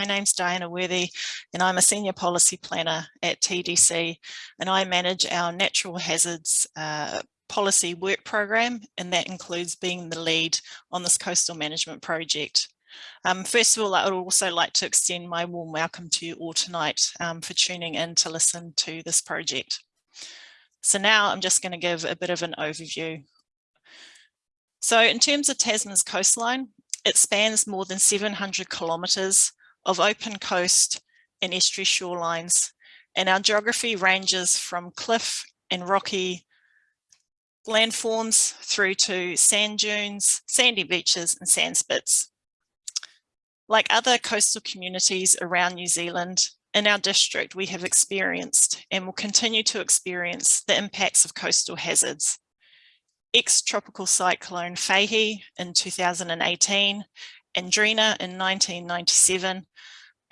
My name's Diana Worthy and I'm a Senior Policy Planner at TDC and I manage our natural hazards uh, policy work program and that includes being the lead on this coastal management project. Um, first of all, I would also like to extend my warm welcome to you all tonight um, for tuning in to listen to this project. So now I'm just going to give a bit of an overview. So in terms of Tasman's coastline, it spans more than 700 kilometres of open coast and estuary shorelines, and our geography ranges from cliff and rocky landforms through to sand dunes, sandy beaches and sand spits. Like other coastal communities around New Zealand, in our district we have experienced and will continue to experience the impacts of coastal hazards. Ex-tropical cyclone Fehi in 2018 and Drena in 1997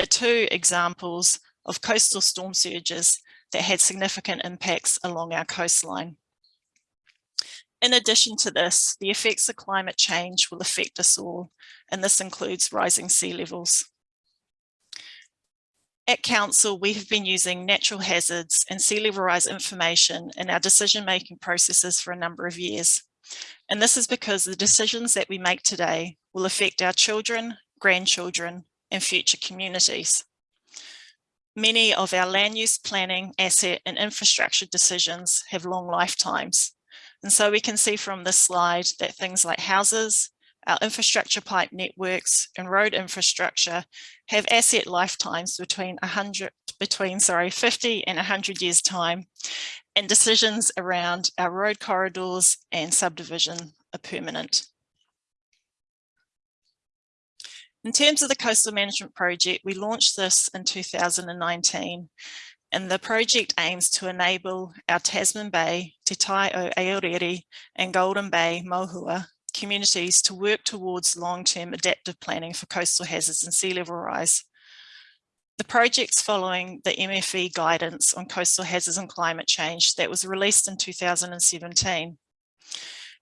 are two examples of coastal storm surges that had significant impacts along our coastline. In addition to this, the effects of climate change will affect us all, and this includes rising sea levels. At Council, we have been using natural hazards and sea level rise information in our decision-making processes for a number of years. And this is because the decisions that we make today will affect our children, grandchildren, and future communities. Many of our land use planning, asset and infrastructure decisions have long lifetimes. And so we can see from this slide that things like houses, our infrastructure pipe networks and road infrastructure have asset lifetimes between 100 between sorry 50 and 100 years time and decisions around our road corridors and subdivision are permanent. In terms of the Coastal Management Project, we launched this in 2019 and the project aims to enable our Tasman Bay, Te Tai o Aorere and Golden Bay Mohua communities to work towards long-term adaptive planning for coastal hazards and sea level rise. The project's following the MFE guidance on coastal hazards and climate change that was released in 2017.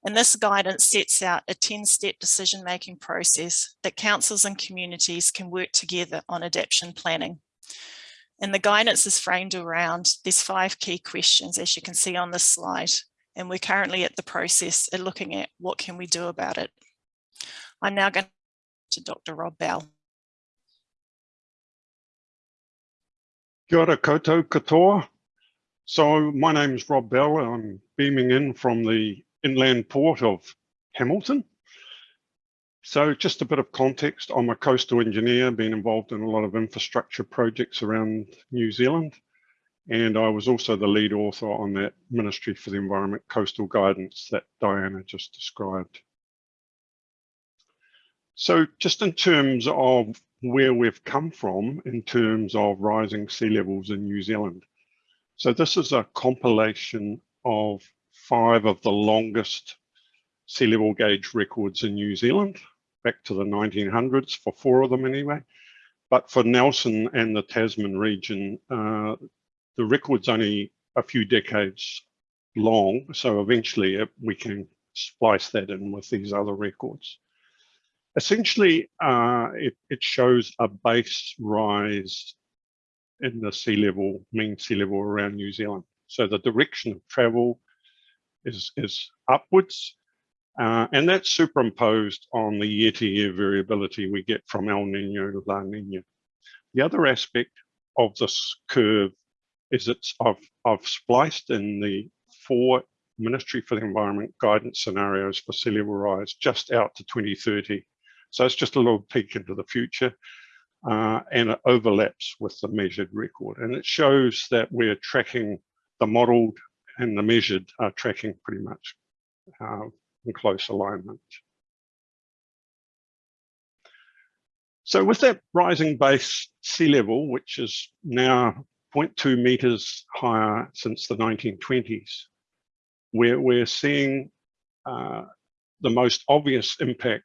And this guidance sets out a 10-step decision-making process that councils and communities can work together on adaptation planning. And the guidance is framed around these five key questions, as you can see on this slide. And we're currently at the process of looking at what can we do about it. I'm now going to Dr. Rob Bell. Kia ora koutou katoa. So my name is Rob Bell. I'm beaming in from the inland port of Hamilton. So just a bit of context, I'm a coastal engineer, been involved in a lot of infrastructure projects around New Zealand. And I was also the lead author on that Ministry for the Environment Coastal Guidance that Diana just described. So just in terms of where we've come from in terms of rising sea levels in New Zealand. So this is a compilation of five of the longest sea level gauge records in New Zealand, back to the 1900s for four of them anyway. But for Nelson and the Tasman region, uh, the record's only a few decades long, so eventually it, we can splice that in with these other records. Essentially, uh, it, it shows a base rise in the sea level, mean sea level around New Zealand. So the direction of travel is, is upwards. Uh, and that's superimposed on the year-to-year -year variability we get from El Nino La Nina. The other aspect of this curve is it's I've, I've spliced in the four Ministry for the Environment guidance scenarios for sea level rise just out to 2030. So it's just a little peek into the future uh, and it overlaps with the measured record. And it shows that we're tracking the modeled and the measured are tracking pretty much uh, in close alignment. So with that rising base sea level, which is now 0.2 meters higher since the 1920s, we're, we're seeing uh, the most obvious impact,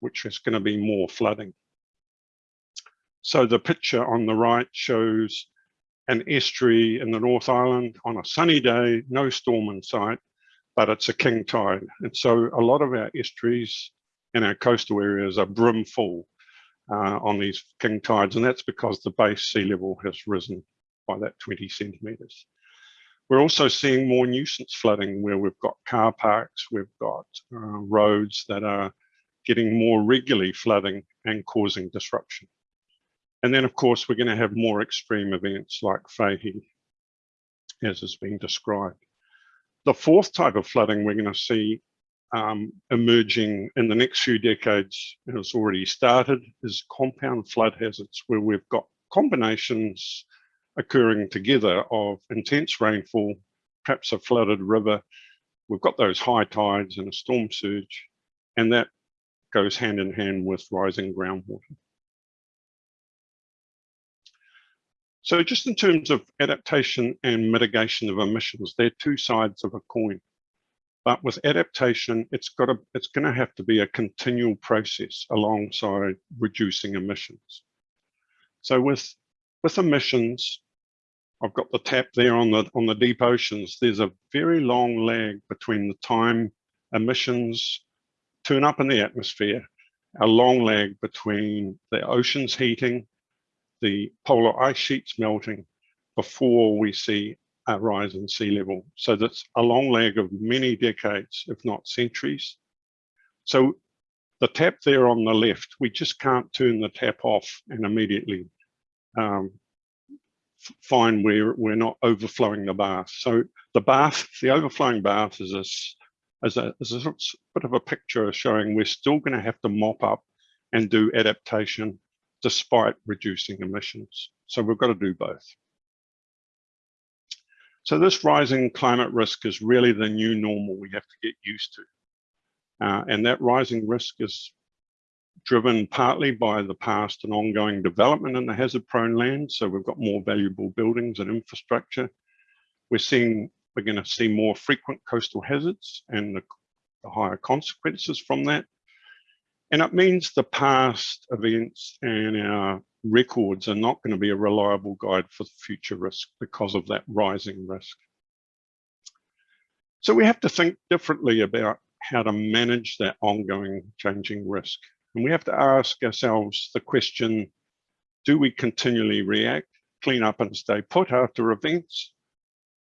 which is going to be more flooding. So the picture on the right shows an estuary in the North Island on a sunny day, no storm in sight, but it's a king tide. And so a lot of our estuaries and our coastal areas are brim full. uh, on these king tides, and that's because the base sea level has risen by that 20 centimetres. We're also seeing more nuisance flooding where we've got car parks, we've got uh, roads that are getting more regularly flooding and causing disruption. And then, of course, we're going to have more extreme events like Fehi, as has been described. The fourth type of flooding we're going to see um, emerging in the next few decades, and it's already started, is compound flood hazards, where we've got combinations occurring together of intense rainfall, perhaps a flooded river. We've got those high tides and a storm surge, and that goes hand in hand with rising groundwater. So just in terms of adaptation and mitigation of emissions, they're two sides of a coin. But with adaptation, it's got to, it's going to have to be a continual process alongside reducing emissions. So with with emissions, I've got the tap there on the on the deep oceans. There's a very long lag between the time emissions turn up in the atmosphere, a long lag between the oceans heating, the polar ice sheets melting, before we see a rise in sea level. So that's a long lag of many decades, if not centuries. So the tap there on the left, we just can't turn the tap off and immediately um, find we're, we're not overflowing the bath. So the bath, the overflowing bath is a, is a, is a bit of a picture showing we're still going to have to mop up and do adaptation despite reducing emissions. So we've got to do both. So this rising climate risk is really the new normal we have to get used to. Uh, and that rising risk is driven partly by the past and ongoing development in the hazard prone land. So we've got more valuable buildings and infrastructure. We're seeing, we're going to see more frequent coastal hazards and the, the higher consequences from that. And it means the past events and our records are not going to be a reliable guide for future risk because of that rising risk. So we have to think differently about how to manage that ongoing changing risk. And we have to ask ourselves the question, do we continually react, clean up and stay put after events?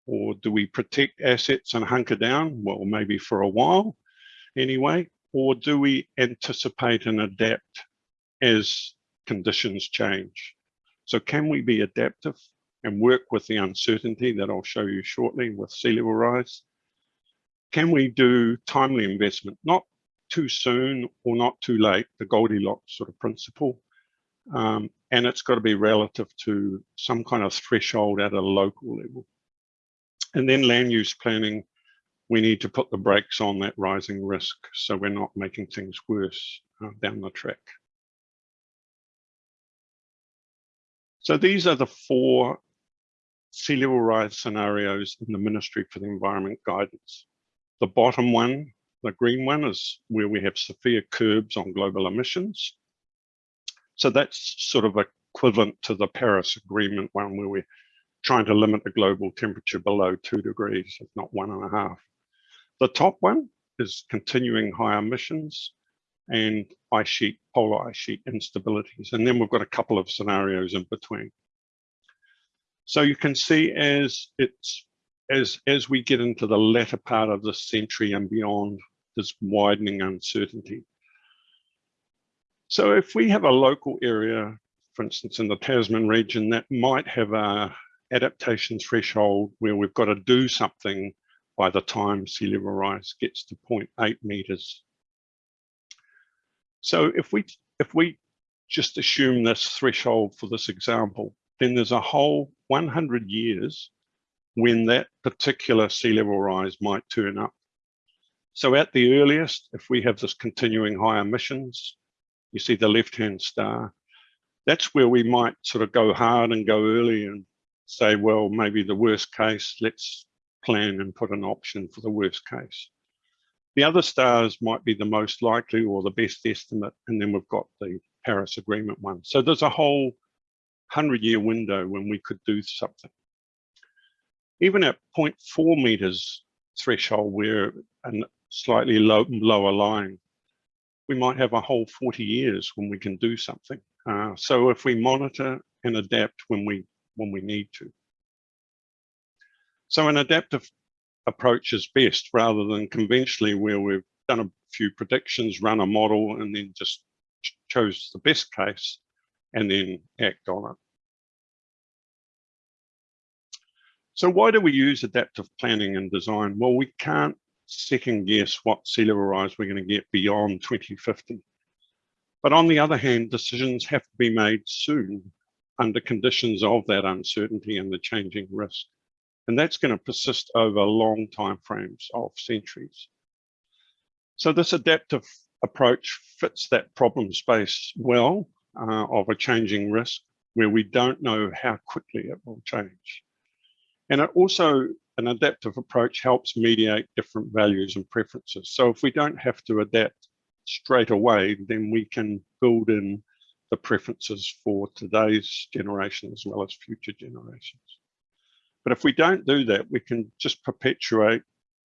Or do we protect assets and hunker down? Well, maybe for a while anyway. Or do we anticipate and adapt as conditions change? So can we be adaptive and work with the uncertainty that I'll show you shortly with sea level rise? Can we do timely investment, not too soon or not too late, the Goldilocks sort of principle. Um, and it's got to be relative to some kind of threshold at a local level. And then land use planning, we need to put the brakes on that rising risk so we're not making things worse uh, down the track. So these are the four sea level rise scenarios in the Ministry for the Environment guidance. The bottom one the green one is where we have severe curbs on global emissions. So that's sort of equivalent to the Paris Agreement one where we're trying to limit the global temperature below two degrees, if not one and a half. The top one is continuing high emissions and ice sheet, polar ice sheet instabilities. And then we've got a couple of scenarios in between. So you can see as it's as as we get into the latter part of this century and beyond, this widening uncertainty. So if we have a local area, for instance, in the Tasman region, that might have a adaptation threshold where we've got to do something by the time sea level rise gets to 0.8 meters. So if we if we just assume this threshold for this example, then there's a whole 100 years when that particular sea level rise might turn up. So at the earliest, if we have this continuing high emissions, you see the left-hand star, that's where we might sort of go hard and go early and say, well, maybe the worst case, let's plan and put an option for the worst case. The other stars might be the most likely or the best estimate, and then we've got the Paris Agreement one. So there's a whole 100 year window when we could do something. Even at 0.4 meters threshold we're an slightly low, lower line, we might have a whole 40 years when we can do something. Uh, so if we monitor and adapt when we when we need to. So an adaptive approach is best rather than conventionally where we've done a few predictions, run a model, and then just ch chose the best case and then act on it. So why do we use adaptive planning and design? Well, we can't second guess what sea level rise we're going to get beyond 2050. But on the other hand, decisions have to be made soon under conditions of that uncertainty and the changing risk. And that's going to persist over long time frames of centuries. So this adaptive approach fits that problem space well uh, of a changing risk where we don't know how quickly it will change. And it also, an adaptive approach helps mediate different values and preferences. So if we don't have to adapt straight away, then we can build in the preferences for today's generation as well as future generations. But if we don't do that, we can just perpetuate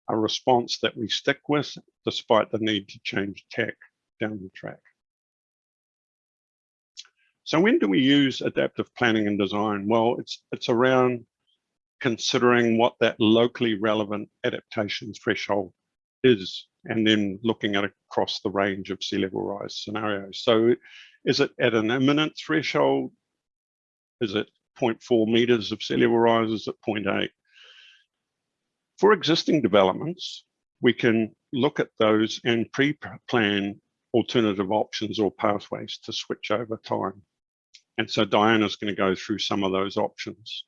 a response that we stick with despite the need to change tack down the track. So when do we use adaptive planning and design? Well, it's, it's around considering what that locally relevant adaptation threshold is, and then looking at across the range of sea level rise scenarios. So is it at an imminent threshold? Is it 0.4 meters of sea level rise? Is it 0.8? For existing developments, we can look at those and pre-plan alternative options or pathways to switch over time. And so Diana's going to go through some of those options.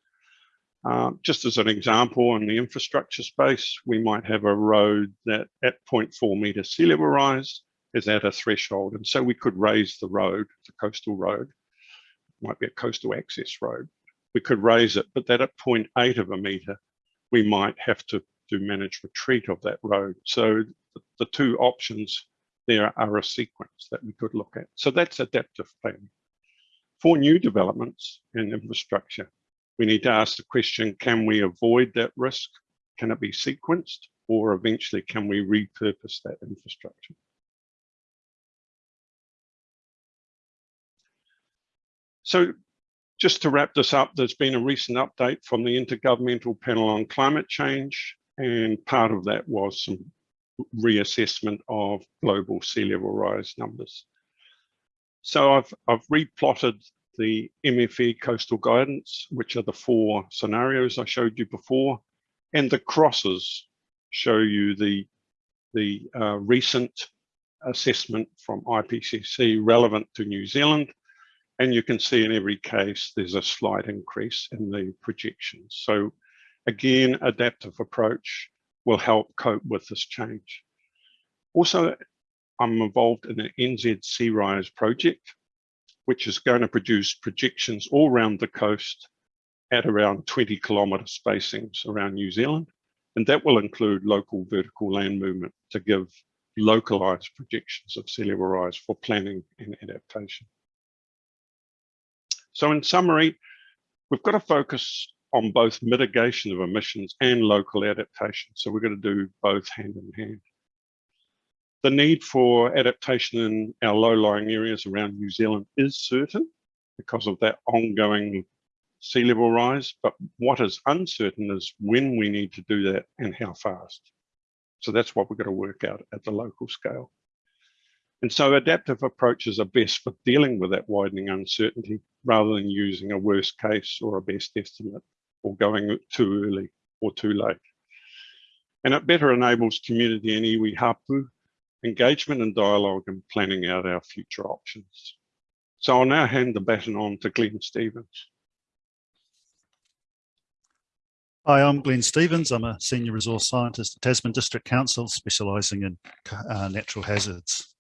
Uh, just as an example, in the infrastructure space, we might have a road that at 0.4 meter sea level rise is at a threshold. And so we could raise the road, the coastal road, might be a coastal access road. We could raise it, but that at 0.8 of a meter, we might have to do managed retreat of that road. So the, two options there are a sequence that we could look at. So that's adaptive planning. For new developments in infrastructure, we need to ask the question, can we avoid that risk? Can it be sequenced? Or eventually, can we repurpose that infrastructure? So just to wrap this up, there's been a recent update from the Intergovernmental Panel on Climate Change, and part of that was some reassessment of global sea level rise numbers. So I've, I've replotted the MFE coastal guidance, which are the four scenarios I showed you before, and the crosses show you the, the uh, recent assessment from IPCC relevant to New Zealand. And you can see in every case, there's a slight increase in the projections. So again, adaptive approach will help cope with this change. Also, I'm involved in the NZ Sea Rise project, which is going to produce projections all around the coast at around 20 kilometre spacings around New Zealand. And that will include local vertical land movement to give localised projections of sea level rise for planning and adaptation. So in summary, we've got to focus on both mitigation of emissions and local adaptation. So we're going to do both hand in hand. The need for adaptation in our low-lying areas around New Zealand is certain because of that ongoing sea level rise, but what is uncertain is when we need to do that and how fast. So that's what we're going to work out at the local scale. And so adaptive approaches are best for dealing with that widening uncertainty rather than using a worst case or a best estimate or going too early or too late. And it better enables community and iwi hapu engagement and dialogue and planning out our future options. So I'll now hand the baton on to Glenn Stevens. Hi, I'm Glenn Stevens. I'm a Senior Resource Scientist at Tasman District Council, specialising in uh, natural hazards.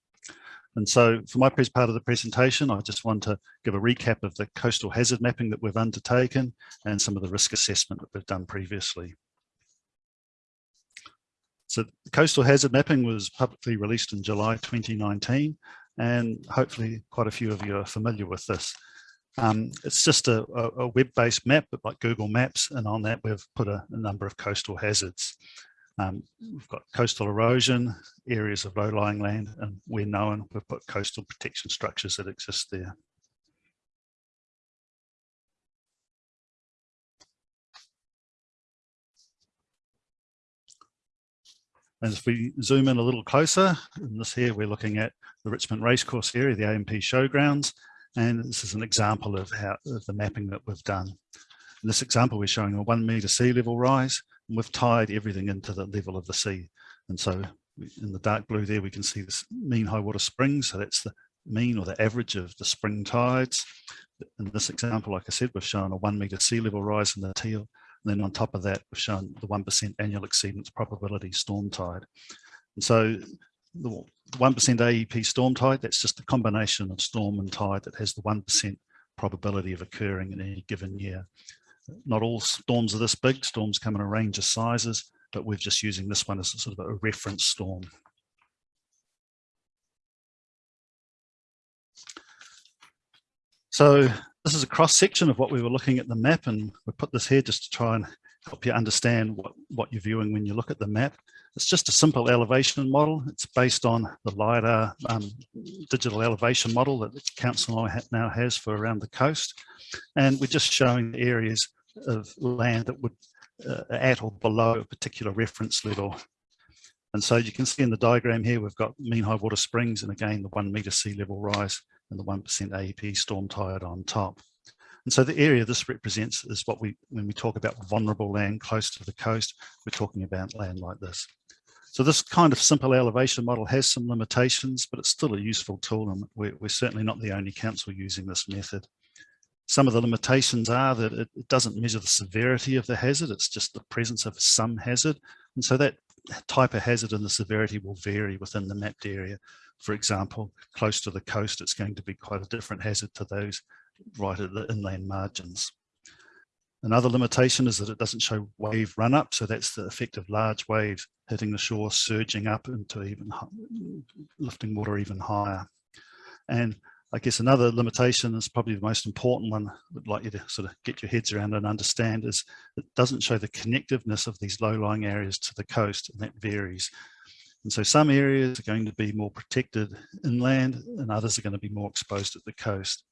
And so for my part of the presentation, I just want to give a recap of the coastal hazard mapping that we've undertaken and some of the risk assessment that we've done previously. So the coastal hazard mapping was publicly released in July 2019, and hopefully quite a few of you are familiar with this. Um, it's just a, a web-based map but like Google Maps, and on that we've put a, a number of coastal hazards. Um, we've got coastal erosion, areas of low-lying land, and we're known, we've put coastal protection structures that exist there. And if we zoom in a little closer, in this here, we're looking at the Richmond Racecourse area, the A&P Showgrounds, and this is an example of, how, of the mapping that we've done. In this example, we're showing a one metre sea level rise, and we've tied everything into the level of the sea. And so in the dark blue there, we can see this mean high water spring. So that's the mean or the average of the spring tides. In this example, like I said, we've shown a one meter sea level rise in the teal. And then on top of that, we've shown the 1% annual exceedance probability storm tide. And so the 1% AEP storm tide, that's just a combination of storm and tide that has the 1% probability of occurring in any given year. Not all storms are this big, storms come in a range of sizes, but we're just using this one as a sort of a reference storm. So this is a cross section of what we were looking at the map and we put this here just to try and help you understand what, what you're viewing when you look at the map. It's just a simple elevation model. It's based on the LiDAR um, digital elevation model that the council now has for around the coast. And we're just showing the areas of land that would uh, at or below a particular reference level. And so you can see in the diagram here, we've got mean high water springs and again, the one meter sea level rise and the 1% AEP storm tide on top. And so the area this represents is what we, when we talk about vulnerable land close to the coast, we're talking about land like this. So this kind of simple elevation model has some limitations, but it's still a useful tool and we're, we're certainly not the only council using this method. Some of the limitations are that it, it doesn't measure the severity of the hazard, it's just the presence of some hazard. And so that type of hazard and the severity will vary within the mapped area. For example, close to the coast, it's going to be quite a different hazard to those right at the inland margins. Another limitation is that it doesn't show wave run up. So that's the effect of large waves hitting the shore, surging up into even lifting water even higher. And I guess another limitation is probably the most important one I'd like you to sort of get your heads around and understand is it doesn't show the connectiveness of these low-lying areas to the coast and that varies. And so some areas are going to be more protected inland and others are going to be more exposed at the coast.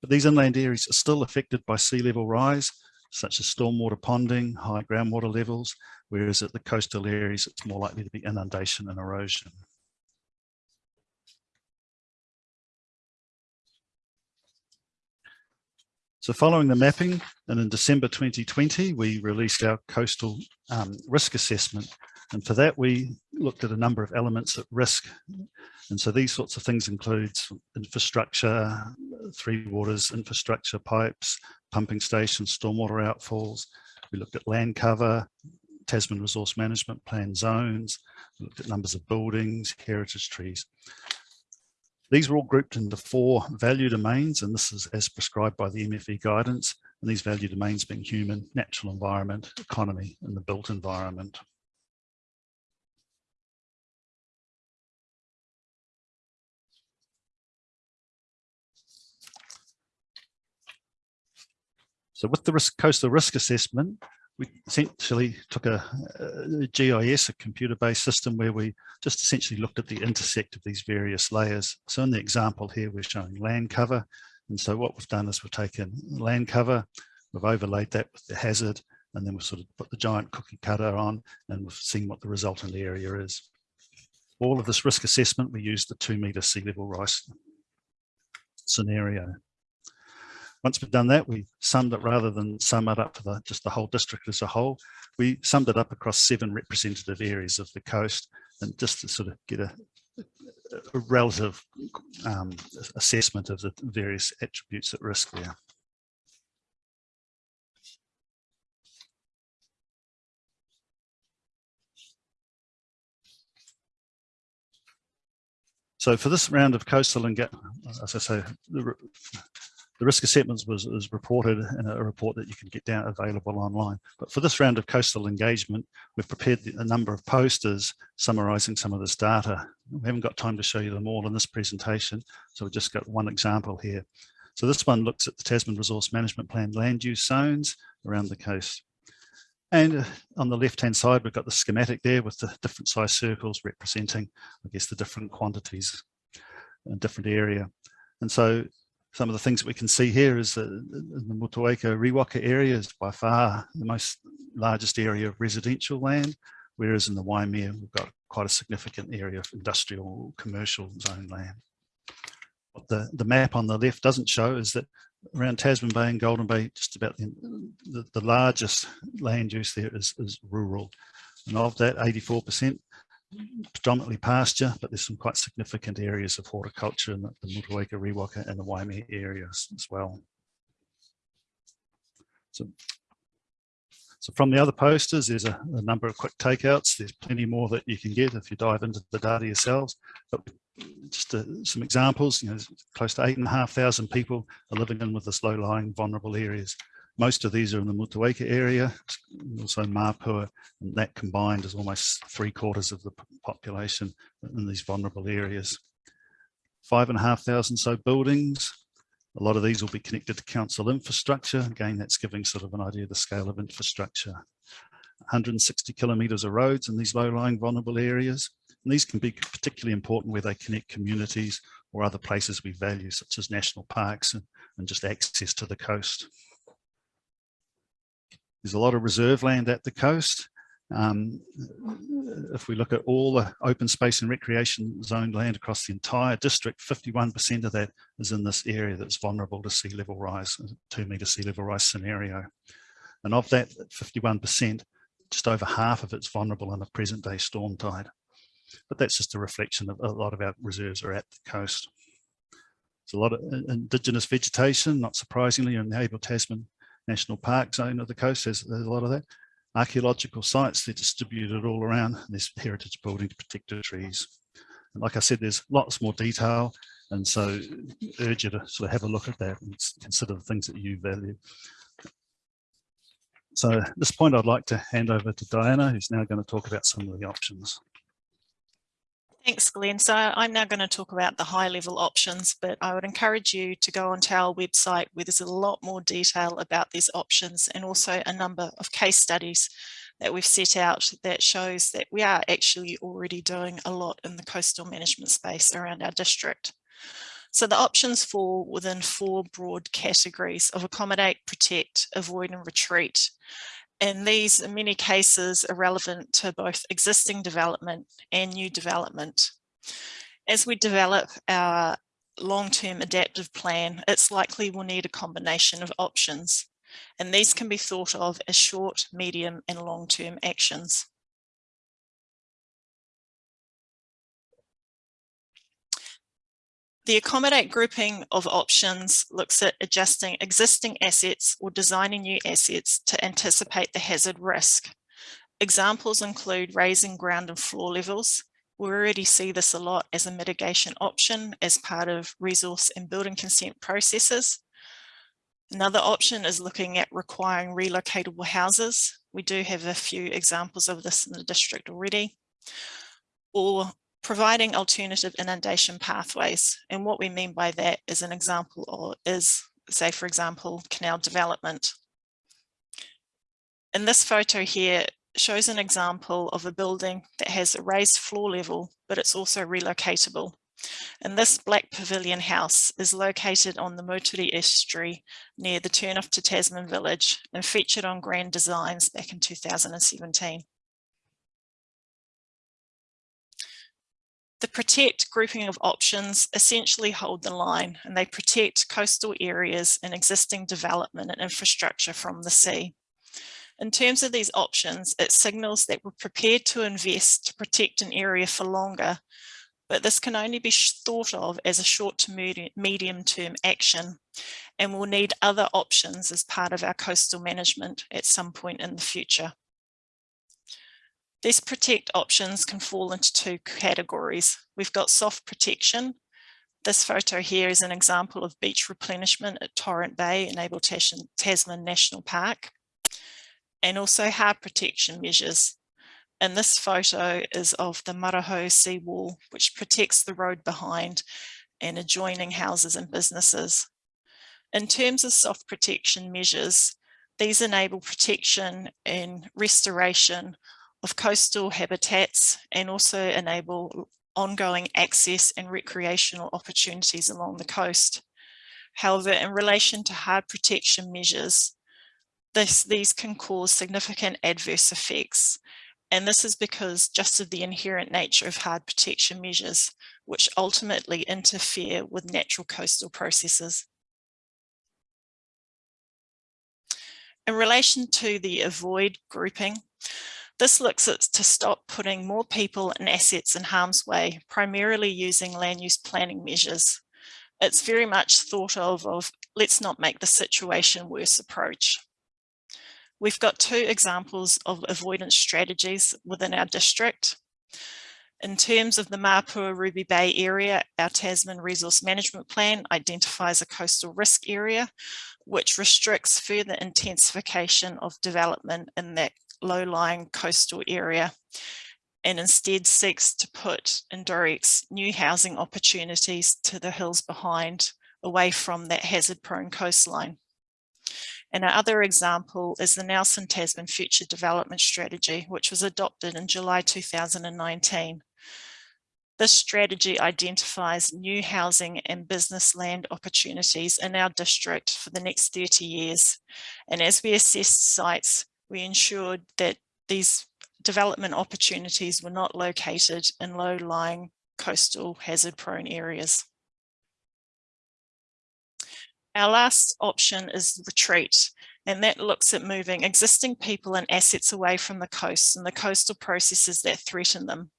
But these inland areas are still affected by sea level rise such as stormwater ponding, high groundwater levels, whereas at the coastal areas, it's more likely to be inundation and erosion. So following the mapping, and in December 2020, we released our coastal um, risk assessment. And for that, we looked at a number of elements at risk. And so these sorts of things include infrastructure, three waters, infrastructure pipes, pumping stations, stormwater outfalls. We looked at land cover, Tasman Resource Management Plan zones, looked at numbers of buildings, heritage trees. These were all grouped into four value domains, and this is as prescribed by the MFE guidance, and these value domains being human, natural environment, economy, and the built environment. So with the risk, coastal risk assessment, we essentially took a, a GIS, a computer-based system where we just essentially looked at the intersect of these various layers. So in the example here, we're showing land cover. And so what we've done is we've taken land cover, we've overlaid that with the hazard, and then we've sort of put the giant cookie cutter on and we've seen what the resultant area is. All of this risk assessment, we used the two meter sea level rise scenario. Once we've done that, we summed it rather than sum it up for the, just the whole district as a whole. We summed it up across seven representative areas of the coast and just to sort of get a, a relative um, assessment of the various attributes at risk there. So for this round of coastal and get, as I say, the, risk assessment was, was reported in a report that you can get down available online. But for this round of coastal engagement, we've prepared a number of posters summarising some of this data. We haven't got time to show you them all in this presentation, so we've just got one example here. So this one looks at the Tasman Resource Management Plan land use zones around the coast. And uh, on the left-hand side, we've got the schematic there with the different size circles representing, I guess, the different quantities in a different area. And so some of the things that we can see here is that the Motueka Riwaka area is by far the most largest area of residential land, whereas in the Waimea, we've got quite a significant area of industrial commercial zone land. What the, the map on the left doesn't show is that around Tasman Bay and Golden Bay, just about the, the, the largest land use there is, is rural. And of that, 84% predominantly pasture, but there's some quite significant areas of horticulture in the, the Motueka, Riwaka and the Waimea areas as well. So, so from the other posters, there's a, a, number of quick takeouts. There's plenty more that you can get if you dive into the data yourselves. But just uh, some examples, you know, close to eight and a half thousand people are living in with this low-lying vulnerable areas. Most of these are in the Motueka area, also Mapua, and that combined is almost three quarters of the population in these vulnerable areas. Five and a half thousand so buildings. A lot of these will be connected to council infrastructure. Again, that's giving sort of an idea of the scale of infrastructure. 160 kilometres of roads in these low-lying vulnerable areas. And these can be particularly important where they connect communities or other places we value, such as national parks and, and just access to the coast. There's a lot of reserve land at the coast. Um, if we look at all the open space and recreation zone land across the entire district, 51% of that is in this area that's vulnerable to sea level rise, two metre sea level rise scenario. And of that 51%, just over half of it's vulnerable in a present day storm tide. But that's just a reflection of a lot of our reserves are at the coast. There's a lot of indigenous vegetation, not surprisingly, in the Abel Tasman National Park zone of the coast, there's, there's a lot of that. Archaeological sites, they're distributed all around. There's heritage buildings, protected trees. And like I said, there's lots more detail. And so urge you to sort of have a look at that and consider the things that you value. So at this point, I'd like to hand over to Diana, who's now going to talk about some of the options. Thanks, Glenn. So I'm now going to talk about the high level options, but I would encourage you to go onto our website where there's a lot more detail about these options and also a number of case studies that we've set out that shows that we are actually already doing a lot in the coastal management space around our district. So the options fall within four broad categories of accommodate, protect, avoid and retreat and these in many cases are relevant to both existing development and new development. As we develop our long-term adaptive plan, it's likely we'll need a combination of options, and these can be thought of as short, medium and long-term actions. The accommodate grouping of options looks at adjusting existing assets or designing new assets to anticipate the hazard risk. Examples include raising ground and floor levels. We already see this a lot as a mitigation option as part of resource and building consent processes. Another option is looking at requiring relocatable houses. We do have a few examples of this in the district already. Or providing alternative inundation pathways. And what we mean by that is an example or is, say, for example, canal development. And this photo here shows an example of a building that has a raised floor level, but it's also relocatable. And this Black Pavilion house is located on the Moutere estuary near the turnoff to Tasman village and featured on Grand Designs back in 2017. The protect grouping of options essentially hold the line and they protect coastal areas and existing development and infrastructure from the sea. In terms of these options, it signals that we're prepared to invest to protect an area for longer, but this can only be thought of as a short to medium term action and we'll need other options as part of our coastal management at some point in the future. These protect options can fall into two categories. We've got soft protection. This photo here is an example of beach replenishment at Torrent Bay in Abel Tasman National Park, and also hard protection measures. And this photo is of the Marahau seawall, which protects the road behind and adjoining houses and businesses. In terms of soft protection measures, these enable protection and restoration of coastal habitats and also enable ongoing access and recreational opportunities along the coast. However, in relation to hard protection measures, this, these can cause significant adverse effects And this is because just of the inherent nature of hard protection measures, which ultimately interfere with natural coastal processes. In relation to the avoid grouping, this looks at to stop putting more people and assets in harm's way, primarily using land use planning measures. It's very much thought of, of let's not make the situation worse approach. We've got two examples of avoidance strategies within our district. In terms of the Mapua Ruby Bay area, our Tasman Resource Management Plan identifies a coastal risk area, which restricts further intensification of development in that low-lying coastal area and instead seeks to put and directs new housing opportunities to the hills behind, away from that hazard-prone coastline. And our other example is the Nelson Tasman Future Development Strategy, which was adopted in July 2019. This strategy identifies new housing and business land opportunities in our district for the next 30 years. And as we assess sites, we ensured that these development opportunities were not located in low-lying coastal hazard-prone areas. Our last option is retreat, and that looks at moving existing people and assets away from the coast and the coastal processes that threaten them.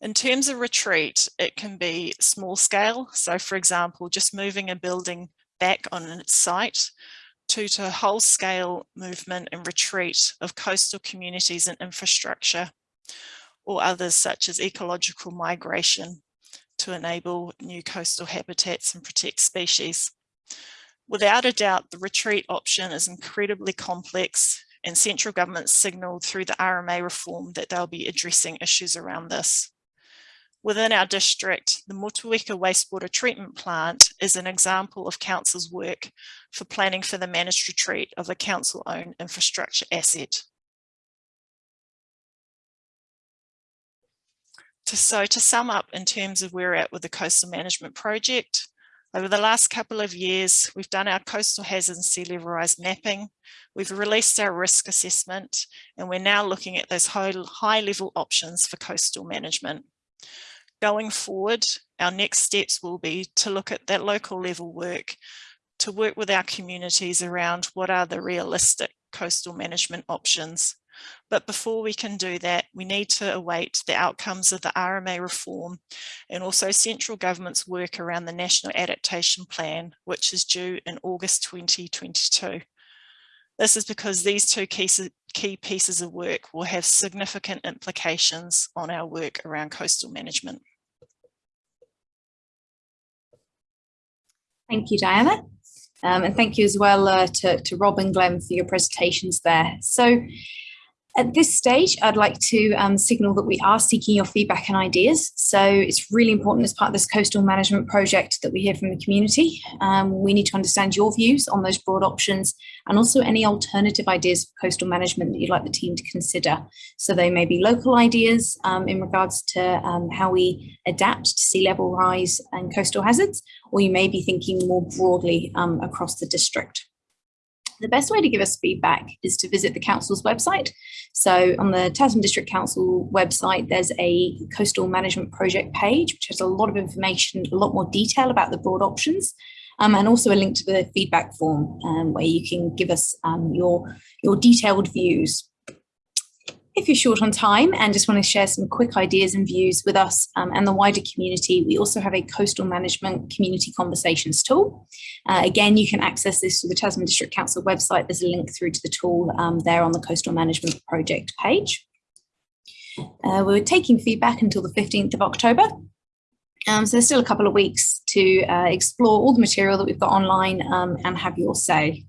In terms of retreat, it can be small scale. So for example, just moving a building back on its site to, to whole scale movement and retreat of coastal communities and infrastructure or others such as ecological migration to enable new coastal habitats and protect species. Without a doubt, the retreat option is incredibly complex and central government signalled through the RMA reform that they'll be addressing issues around this. Within our district, the Motueka wastewater treatment plant is an example of council's work for planning for the managed retreat of a council-owned infrastructure asset. So to sum up in terms of where we're at with the coastal management project, over the last couple of years, we've done our coastal hazard and sea level rise mapping. We've released our risk assessment, and we're now looking at those high level options for coastal management. Going forward, our next steps will be to look at that local level work, to work with our communities around what are the realistic coastal management options but before we can do that, we need to await the outcomes of the RMA reform and also central government's work around the National Adaptation Plan, which is due in August 2022. This is because these two key pieces of work will have significant implications on our work around coastal management. Thank you, Diana. Um, and thank you as well uh, to, to Rob and Glenn for your presentations there. So at this stage, I'd like to um, signal that we are seeking your feedback and ideas. So it's really important as part of this coastal management project that we hear from the community. Um, we need to understand your views on those broad options and also any alternative ideas for coastal management that you'd like the team to consider. So they may be local ideas um, in regards to um, how we adapt to sea level rise and coastal hazards, or you may be thinking more broadly um, across the district. The best way to give us feedback is to visit the council's website. So on the Tasman District Council website, there's a coastal management project page, which has a lot of information, a lot more detail about the broad options. Um, and also a link to the feedback form um, where you can give us um, your, your detailed views. If you're short on time and just want to share some quick ideas and views with us um, and the wider community, we also have a coastal management community conversations tool. Uh, again, you can access this through the Tasman District Council website. There's a link through to the tool um, there on the coastal management project page. Uh, we're taking feedback until the 15th of October. Um, so there's still a couple of weeks to uh, explore all the material that we've got online um, and have your say.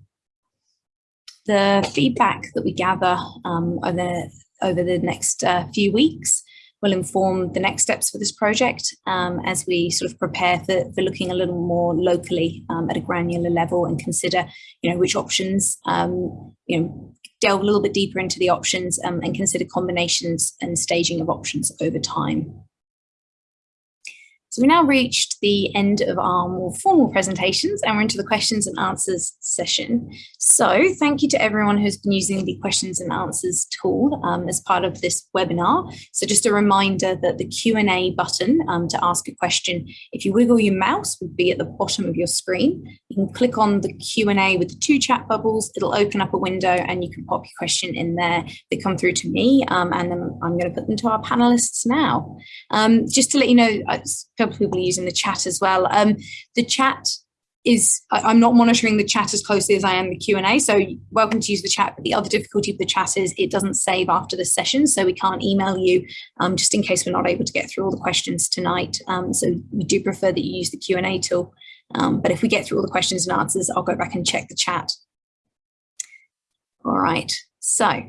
The feedback that we gather um, over over the next uh, few weeks will inform the next steps for this project um, as we sort of prepare for, for looking a little more locally um, at a granular level and consider, you know, which options, um, you know, delve a little bit deeper into the options um, and consider combinations and staging of options over time. So we now reached the end of our more formal presentations and we're into the questions and answers session. So thank you to everyone who's been using the questions and answers tool um, as part of this webinar. So just a reminder that the Q&A button um, to ask a question, if you wiggle your mouse would be at the bottom of your screen. You can click on the Q&A with the two chat bubbles, it'll open up a window and you can pop your question in there. They come through to me um, and then I'm going to put them to our panelists now. Um, just to let you know, a couple of people using the chat as well. Um, the chat is, I, am not monitoring the chat as closely as I am the Q&A, so welcome to use the chat, but the other difficulty of the chat is it doesn't save after the session, so we can't email you um, just in case we're not able to get through all the questions tonight. Um, so we do prefer that you use the Q&A tool. Um, but if we get through all the questions and answers, I'll go back and check the chat. All right, so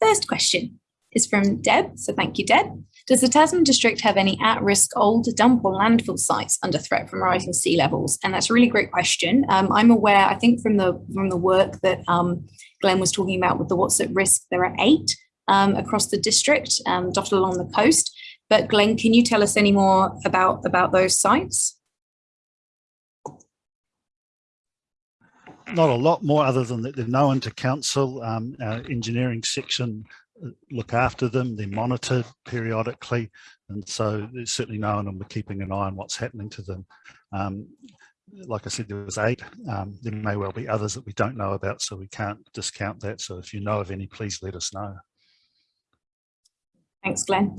first question is from Deb. So thank you, Deb. Does the Tasman district have any at-risk old dump or landfill sites under threat from rising sea levels? And that's a really great question. Um, I'm aware, I think from the from the work that um, Glenn was talking about with the what's at risk, there are eight um, across the district um, dotted along the coast. But Glenn, can you tell us any more about, about those sites? not a lot more other than that they're known to council. Um, our engineering section uh, look after them, they're monitored periodically, and so it's certainly known and we're keeping an eye on what's happening to them. Um, like I said, there was eight. Um, there may well be others that we don't know about, so we can't discount that. So if you know of any, please let us know. Thanks, Glenn.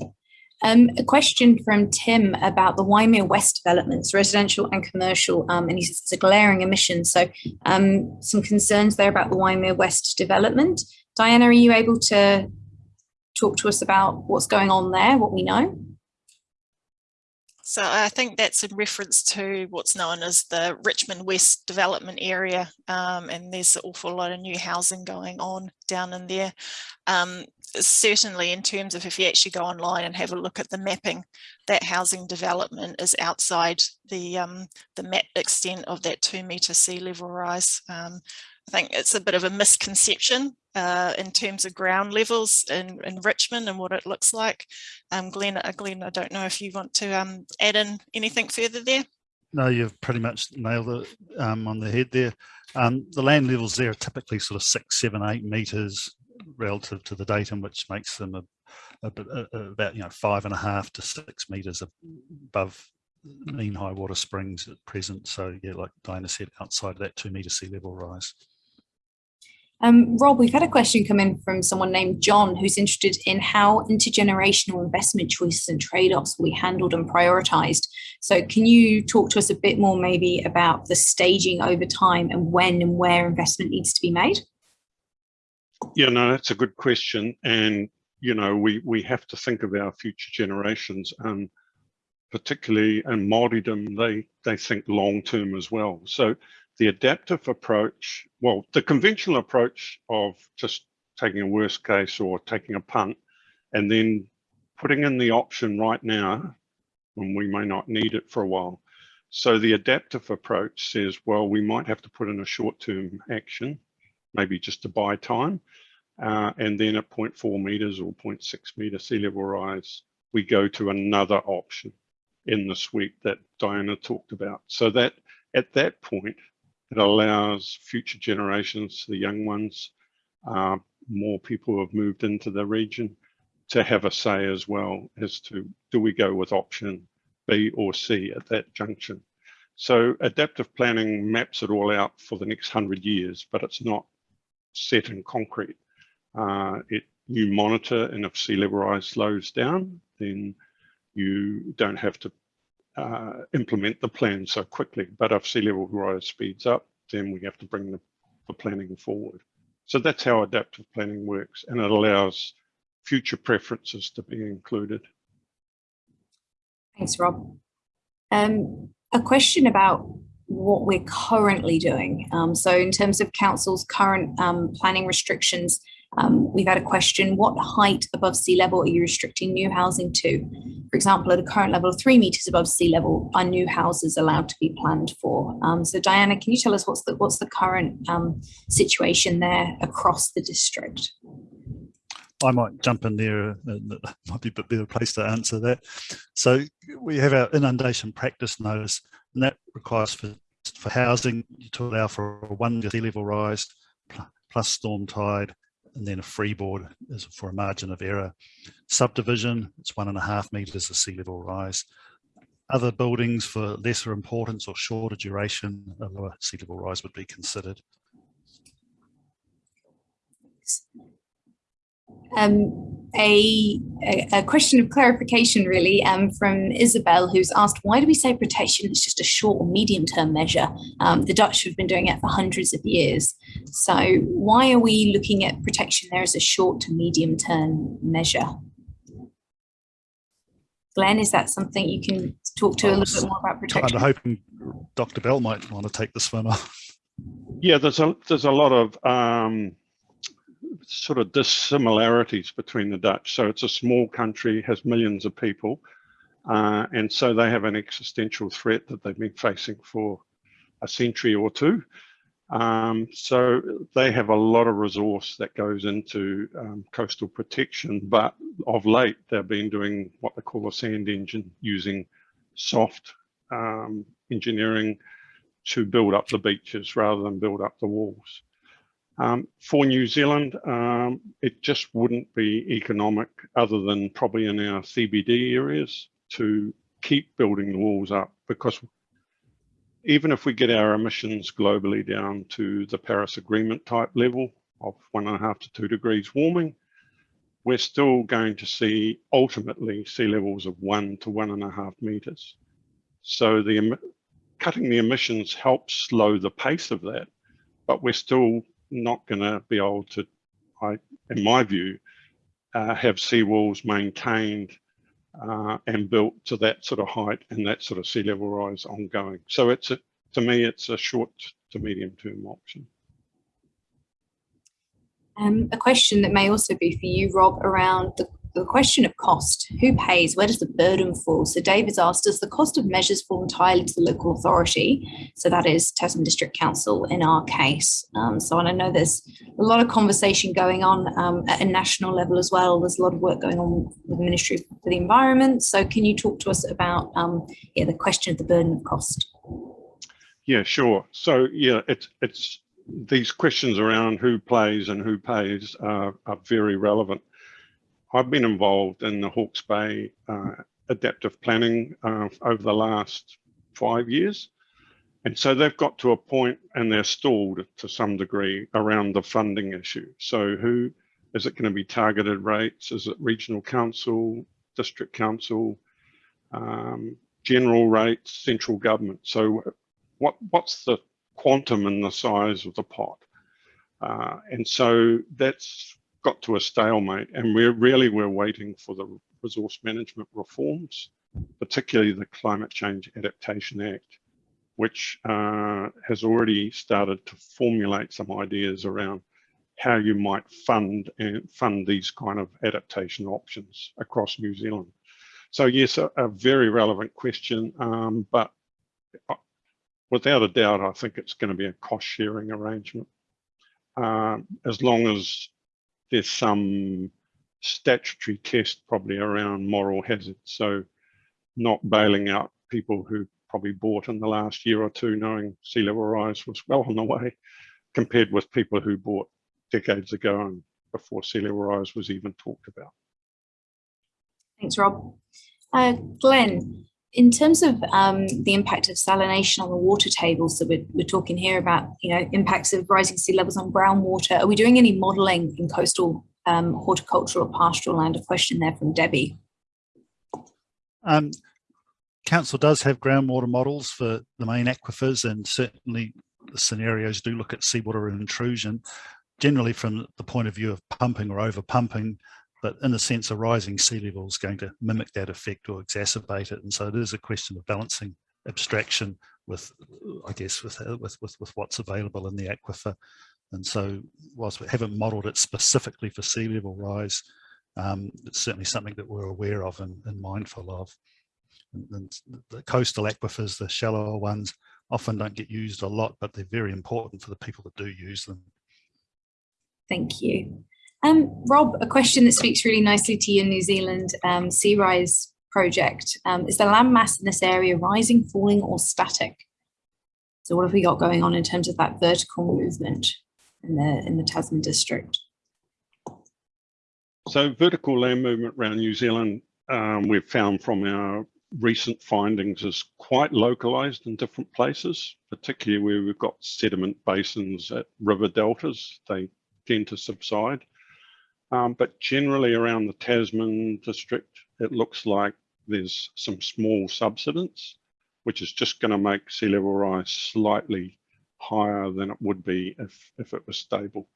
Um, a question from Tim about the Waimea West developments, residential and commercial, um, and he says it's a glaring emission. So um, some concerns there about the Waimea West development. Diana, are you able to talk to us about what's going on there, what we know? So I think that's in reference to what's known as the Richmond West development area um, and there's an awful lot of new housing going on down in there. Um, certainly in terms of if you actually go online and have a look at the mapping, that housing development is outside the, um, the map extent of that two metre sea level rise. Um, I think it's a bit of a misconception uh, in terms of ground levels in, in Richmond and what it looks like. Um, Glenn, uh, Glenn, I don't know if you want to um, add in anything further there. No, you've pretty much nailed it um, on the head there. Um, the land levels there are typically sort of six, seven, eight metres relative to the datum, which makes them a, a, a, about you know five and a half to six metres above mean high water springs at present. So yeah, like Diana said, outside of that two metre sea level rise. Um, Rob, we've had a question come in from someone named John who's interested in how intergenerational investment choices and trade-offs will be handled and prioritised. So can you talk to us a bit more maybe about the staging over time and when and where investment needs to be made? Yeah, no, that's a good question. And, you know, we, we have to think of our future generations. Um, particularly in Māoridom, they, they think long term as well. So the adaptive approach, well, the conventional approach of just taking a worst case or taking a punt and then putting in the option right now when we may not need it for a while. So the adaptive approach says, well, we might have to put in a short-term action, maybe just to buy time. Uh, and then at 0.4 meters or 0.6 meter sea level rise, we go to another option in the suite that Diana talked about. So that at that point, it allows future generations, the young ones, uh, more people who have moved into the region to have a say as well as to do we go with option B or C at that junction. So adaptive planning maps it all out for the next hundred years, but it's not set in concrete. Uh, it you monitor and if sea level rise slows down, then you don't have to uh, implement the plan so quickly. But if sea level rise speeds up, then we have to bring the, the planning forward. So that's how adaptive planning works, and it allows future preferences to be included. Thanks, Rob. Um, a question about what we're currently doing. Um, so in terms of council's current um, planning restrictions, um, we've had a question, what height above sea level are you restricting new housing to? For example, at a current level of three metres above sea level, are new houses allowed to be planned for? Um, so Diana, can you tell us what's the, what's the current um, situation there across the district? I might jump in there, uh, and it might be a better place to answer that. So we have our inundation practice notice, and that requires for, for housing to allow for a one sea level rise plus storm tide, and then a freeboard is for a margin of error. Subdivision, it's one and a half metres of sea level rise. Other buildings for lesser importance or shorter duration, a lower sea level rise would be considered. Um, a, a, a, question of clarification really um, from Isabel who's asked why do we say protection is just a short or medium term measure? Um, the Dutch have been doing it for hundreds of years. So why are we looking at protection there as a short to medium term measure? Glenn is that something you can talk to a little bit more about protection? I'm hoping Dr Bell might want to take this one off yeah there's a there's a lot of um sort of dissimilarities between the Dutch. So it's a small country, has millions of people, uh, and so they have an existential threat that they've been facing for a century or two. Um, so they have a lot of resource that goes into um, coastal protection, but of late they've been doing what they call a sand engine, using soft um, engineering to build up the beaches rather than build up the walls. Um, for New Zealand, um, it just wouldn't be economic other than probably in our CBD areas to keep building the walls up because even if we get our emissions globally down to the Paris Agreement type level of one and a half to two degrees warming, we're still going to see ultimately sea levels of one to one and a half meters. So the cutting the emissions helps slow the pace of that, but we're still not going to be able to, I, in my view, uh, have seawalls maintained uh, and built to that sort of height and that sort of sea level rise ongoing. So it's a, to me, it's a short to medium term option. Um, a question that may also be for you, Rob, around the the question of cost, who pays, where does the burden fall? So David's asked, does the cost of measures fall entirely to the local authority? So that is Tasman District Council in our case. Um, so and I know there's a lot of conversation going on um, at a national level as well. There's a lot of work going on with the Ministry for the Environment. So can you talk to us about um, yeah, the question of the burden of cost? Yeah, sure. So yeah, it's it's these questions around who plays and who pays are very relevant. I've been involved in the Hawke's Bay uh, adaptive planning uh, over the last five years. And so they've got to a point and they're stalled to some degree around the funding issue. So who is it going to be targeted rates? Is it regional council, district council, um, general rates, central government? So what what's the quantum and the size of the pot? Uh, and so that's got to a stalemate and we're really we're waiting for the resource management reforms, particularly the Climate Change Adaptation Act, which uh, has already started to formulate some ideas around how you might fund and fund these kind of adaptation options across New Zealand. So yes, a, a very relevant question, um, but uh, without a doubt, I think it's going to be a cost sharing arrangement. Um, as long as there's some statutory test probably around moral hazard. So not bailing out people who probably bought in the last year or two knowing sea level rise was well on the way compared with people who bought decades ago and before sea level rise was even talked about. Thanks, Rob. Uh, Glenn, in terms of um, the impact of salination on the water table, so we're, we're talking here about you know impacts of rising sea levels on groundwater. Are we doing any modelling in coastal um, horticultural or pastoral land? A question there from Debbie. Um, Council does have groundwater models for the main aquifers, and certainly the scenarios do look at seawater intrusion. Generally, from the point of view of pumping or over pumping, but in a sense, a rising sea level is going to mimic that effect or exacerbate it. And so it is a question of balancing abstraction with, I guess, with, uh, with, with, with what's available in the aquifer. And so whilst we haven't modelled it specifically for sea level rise, um, it's certainly something that we're aware of and, and mindful of. And, and the coastal aquifers, the shallower ones, often don't get used a lot, but they're very important for the people that do use them. Thank you. Um, Rob, a question that speaks really nicely to your New Zealand um, sea rise project. Um, is the land mass in this area rising, falling or static? So what have we got going on in terms of that vertical movement in the, in the Tasman district? So vertical land movement around New Zealand, um, we've found from our recent findings is quite localized in different places, particularly where we've got sediment basins at river deltas, they tend to subside. Um, but generally around the Tasman district, it looks like there's some small subsidence, which is just going to make sea level rise slightly higher than it would be if, if it was stable.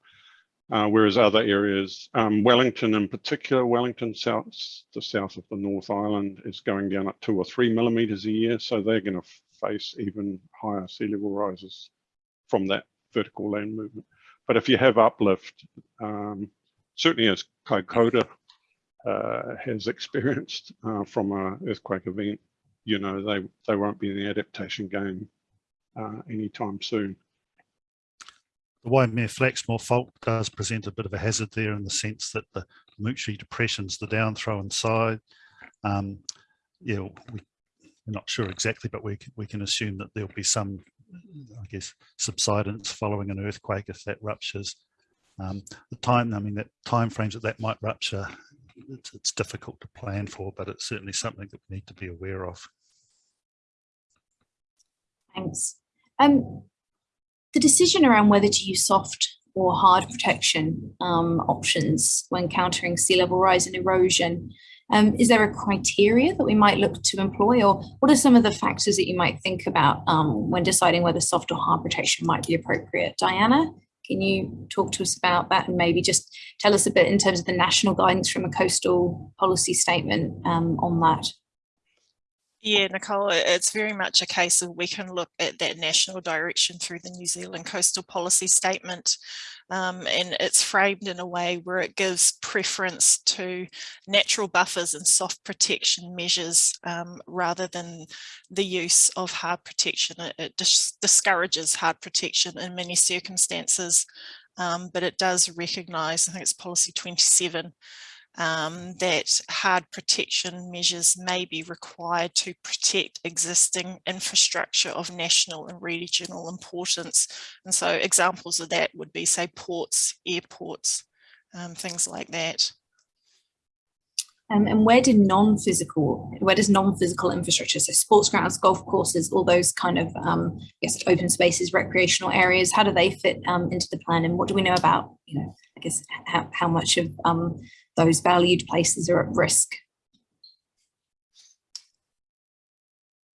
Uh, whereas other areas, um, Wellington in particular, Wellington south, the south of the North Island is going down at two or three millimeters a year. So they're going to face even higher sea level rises from that vertical land movement. But if you have uplift, um, certainly as Kaikoura uh, has experienced uh, from an earthquake event, you know, they, they won't be in the adaptation game uh, anytime soon. The Waimea Flaxmore fault does present a bit of a hazard there in the sense that the Moutere depressions, the down throw inside, um, yeah, we, we're not sure exactly, but we, we can assume that there'll be some, I guess, subsidence following an earthquake if that ruptures. Um, the time, I mean, that time frames that that might rupture, it's, it's difficult to plan for, but it's certainly something that we need to be aware of. Thanks. Um, the decision around whether to use soft or hard protection um, options when countering sea level rise and erosion, um, is there a criteria that we might look to employ or what are some of the factors that you might think about um, when deciding whether soft or hard protection might be appropriate? Diana, can you talk to us about that and maybe just tell us a bit in terms of the national guidance from a coastal policy statement um, on that? Yeah, Nicole, it's very much a case of we can look at that national direction through the New Zealand Coastal Policy Statement um, and it's framed in a way where it gives preference to natural buffers and soft protection measures um, rather than the use of hard protection. It, it dis discourages hard protection in many circumstances, um, but it does recognise, I think it's policy 27, um, that hard protection measures may be required to protect existing infrastructure of national and regional importance. And so examples of that would be say ports, airports, um, things like that. Um, and where do non-physical, where does non-physical infrastructure, so sports grounds, golf courses, all those kind of, um, I guess, open spaces, recreational areas, how do they fit um, into the plan? And what do we know about, you know, I guess, how, how much of um, those valued places are at risk?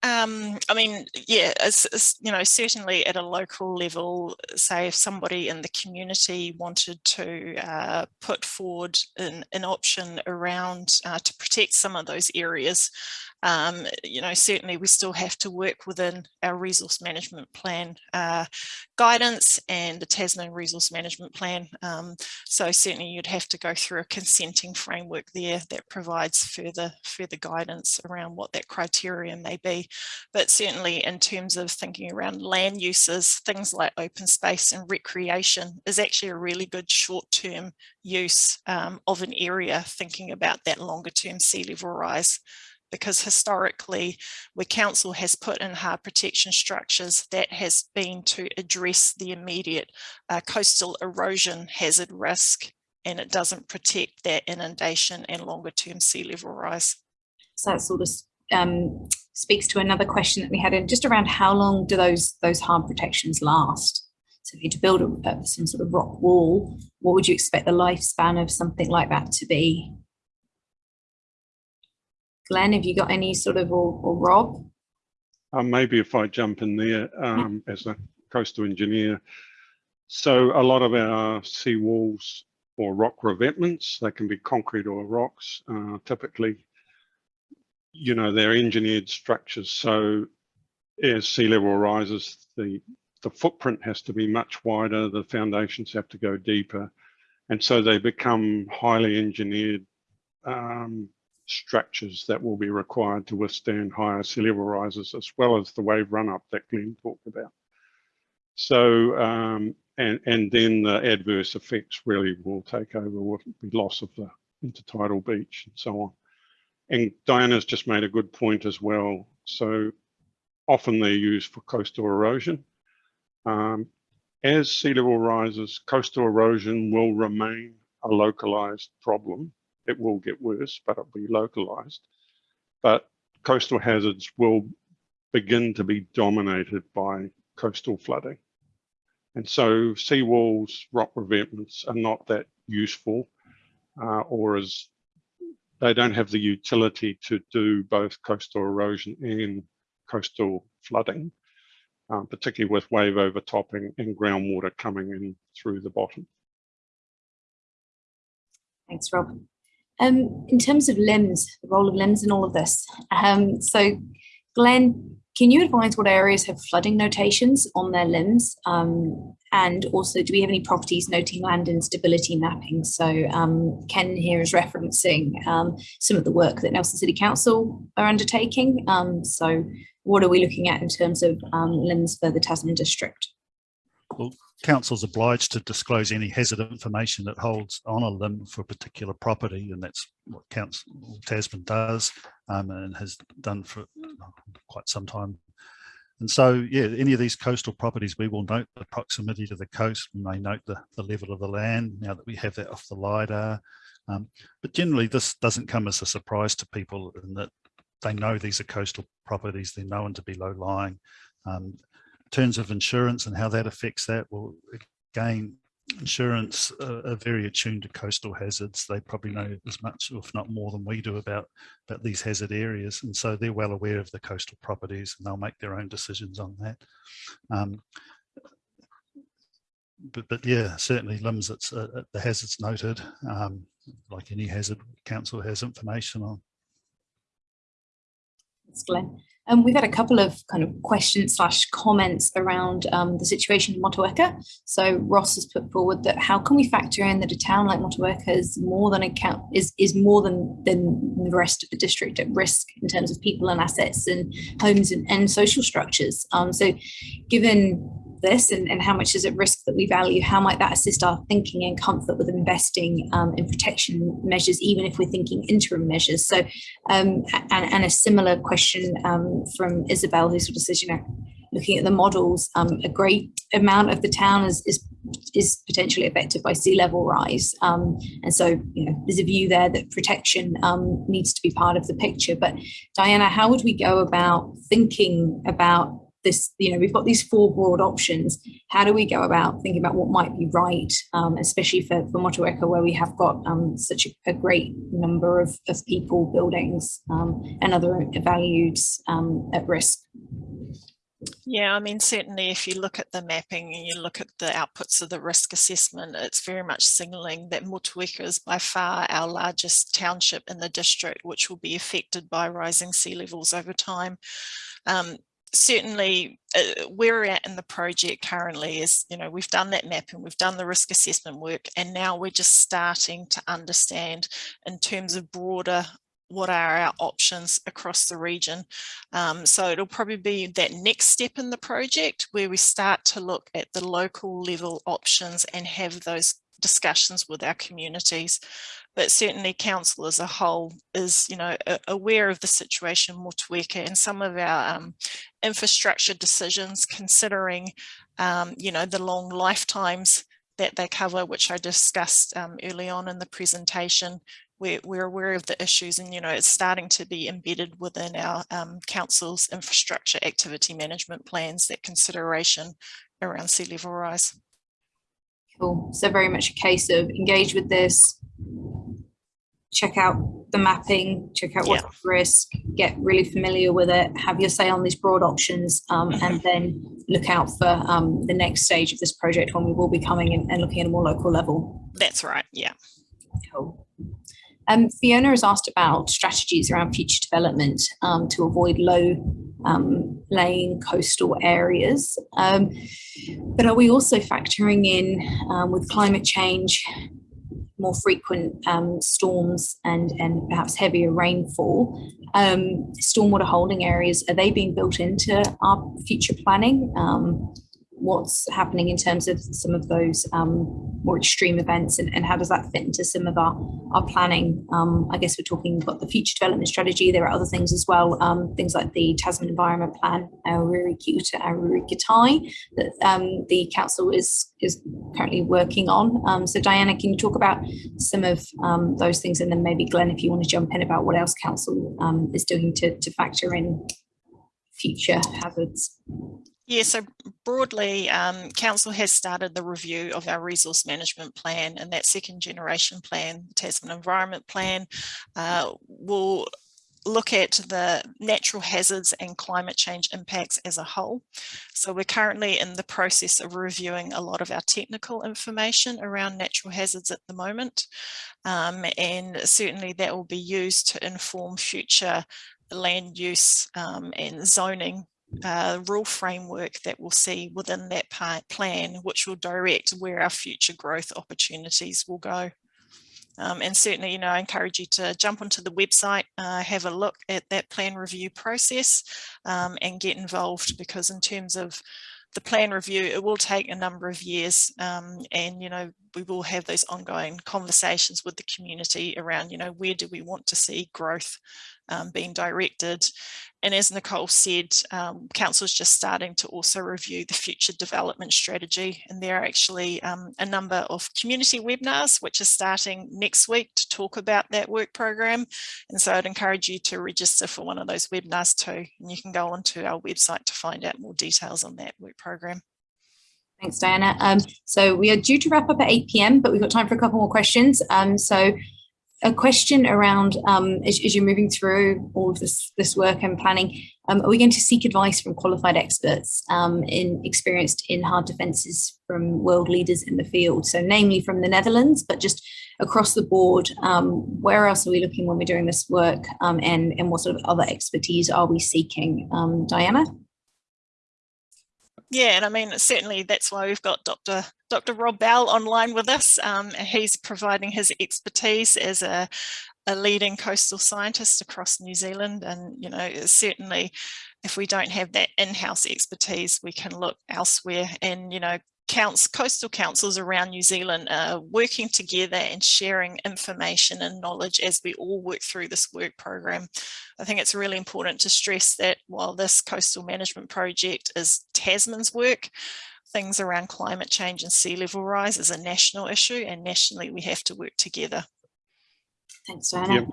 Um, I mean, yeah, it's, it's, you know, certainly at a local level, say if somebody in the community wanted to uh, put forward an, an option around uh, to protect some of those areas, um, you know, certainly we still have to work within our resource management plan uh, guidance and the Tasman resource management plan. Um, so certainly you'd have to go through a consenting framework there that provides further further guidance around what that criteria may be. But certainly in terms of thinking around land uses, things like open space and recreation is actually a really good short-term use um, of an area, thinking about that longer term sea level rise because historically where council has put in hard protection structures that has been to address the immediate uh, coastal erosion hazard risk and it doesn't protect that inundation and longer term sea level rise. So that sort of um, speaks to another question that we had in just around how long do those those hard protections last? So if you to build a, some sort of rock wall, what would you expect the lifespan of something like that to be? Glenn, have you got any sort of, or, or Rob? Uh, maybe if I jump in there um, as a coastal engineer. So a lot of our sea walls or rock revetments, they can be concrete or rocks, uh, typically, you know, they're engineered structures. So as sea level rises, the, the footprint has to be much wider, the foundations have to go deeper. And so they become highly engineered um, structures that will be required to withstand higher sea level rises as well as the wave run up that Glenn talked about. So um, and, and then the adverse effects really will take over with the loss of the intertidal beach and so on. And Diana's just made a good point as well. So often they're used for coastal erosion. Um, as sea level rises, coastal erosion will remain a localized problem. It will get worse, but it'll be localized. But coastal hazards will begin to be dominated by coastal flooding. And so seawalls, rock revetments are not that useful uh, or as they don't have the utility to do both coastal erosion and coastal flooding, uh, particularly with wave overtopping and groundwater coming in through the bottom. Thanks, Rob. Um, in terms of LIMS, the role of LIMS in all of this. Um, so, Glenn, can you advise what areas have flooding notations on their LIMS? Um, and also, do we have any properties noting land instability mapping? So um, Ken here is referencing um, some of the work that Nelson City Council are undertaking. Um, so what are we looking at in terms of LIMS for the Tasman district? Council's obliged to disclose any hazard information that holds on a LIM for a particular property, and that's what Council Tasman does um, and has done for quite some time. And so, yeah, any of these coastal properties, we will note the proximity to the coast. We may note the, the level of the land now that we have that off the LiDAR. Um, but generally, this doesn't come as a surprise to people in that they know these are coastal properties. They're known to be low lying. Um, terms of insurance and how that affects that, well, again, insurance uh, are very attuned to coastal hazards. They probably know as much, if not more than we do about, about these hazard areas. And so they're well aware of the coastal properties and they'll make their own decisions on that. Um, but, but yeah, certainly LIMS, it's, uh, the hazards noted, um, like any hazard, council has information on. Thanks, Glenn. Um, we've had a couple of kind of questions slash comments around um, the situation in Motueka. So Ross has put forward that how can we factor in that a town like Motueka is more than account is is more than than the rest of the district at risk in terms of people and assets and homes and, and social structures. Um, so given this and, and how much is at risk that we value, how might that assist our thinking and comfort with investing um, in protection measures, even if we're thinking interim measures? So, um, and, and, a similar question um, from Isabel, who sort of says, you know, looking at the models, um, a great amount of the town is, is is potentially affected by sea level rise. Um, and so, you know, there's a view there that protection um, needs to be part of the picture. But Diana, how would we go about thinking about this, you know, we've got these four broad options. How do we go about thinking about what might be right, um, especially for, for Motueka, where we have got um, such a, a, great number of, of people, buildings, um, and other values um, at risk? Yeah, I mean, certainly if you look at the mapping and you look at the outputs of the risk assessment, it's very much signalling that Motueka is by far our largest township in the district, which will be affected by rising sea levels over time. Um, certainly uh, where we're at in the project currently is, you know, we've done that mapping, we've done the risk assessment work, and now we're just starting to understand in terms of broader what are our options across the region. Um, so it'll probably be that next step in the project where we start to look at the local level options and have those discussions with our communities but certainly council as a whole is you know aware of the situation in Motueka and some of our um, infrastructure decisions considering um, you know the long lifetimes that they cover which I discussed um, early on in the presentation we're, we're aware of the issues and you know it's starting to be embedded within our um, council's infrastructure activity management plans that consideration around sea level rise. Cool. So very much a case of engage with this, check out the mapping, check out what's yeah. risk, get really familiar with it, have your say on these broad options, um, and then look out for um, the next stage of this project when we will be coming in and looking at a more local level. That's right, yeah. Cool. Um, Fiona has asked about strategies around future development um, to avoid low um, laying coastal areas. Um, but are we also factoring in um, with climate change more frequent um, storms and, and perhaps heavier rainfall, um, stormwater holding areas, are they being built into our future planning? Um, what's happening in terms of some of those um, more extreme events and, and how does that fit into some of our, our planning? Um, I guess we're talking about the future development strategy. There are other things as well, um, things like the Tasman Environment Plan, Aururi Kiuta, Aururi that um, the council is, is currently working on. Um, so Diana, can you talk about some of um, those things? And then maybe Glenn, if you want to jump in about what else council is doing to, to factor in future hazards. Yeah, so broadly, um, Council has started the review of our resource management plan and that second generation plan, the Tasman Environment Plan, uh, will look at the natural hazards and climate change impacts as a whole. So we're currently in the process of reviewing a lot of our technical information around natural hazards at the moment. Um, and certainly that will be used to inform future land use um, and zoning uh, rule framework that we'll see within that plan, which will direct where our future growth opportunities will go. Um, and certainly, you know, I encourage you to jump onto the website, uh, have a look at that plan review process um, and get involved because in terms of the plan review, it will take a number of years um, and, you know, we will have those ongoing conversations with the community around, you know, where do we want to see growth um, being directed. And as Nicole said, um, Council is just starting to also review the future development strategy. And there are actually um, a number of community webinars, which are starting next week to talk about that work program. And so I'd encourage you to register for one of those webinars too. And you can go onto our website to find out more details on that work program. Thanks, Diana. Um, so we are due to wrap up at 8 p.m., but we've got time for a couple more questions. Um, so a question around um, as, as, you're moving through all of this this work and planning, um, are we going to seek advice from qualified experts um, in experienced in hard defences from world leaders in the field? So, namely from the Netherlands, but just across the board, um, where else are we looking when we're doing this work, and and what sort of other expertise are we seeking, Diana? Yeah, and I mean, certainly that's why we've got Dr. Dr. Rob Bell online with us. Um, he's providing his expertise as a, a leading coastal scientist across New Zealand. And, you know, certainly if we don't have that in-house expertise, we can look elsewhere and, you know, counts, coastal councils around New Zealand are working together and sharing information and knowledge as we all work through this work program. I think it's really important to stress that while this coastal management project is Tasman's work, things around climate change and sea level rise is a national issue and nationally we have to work together. Thanks, Diana. Yep.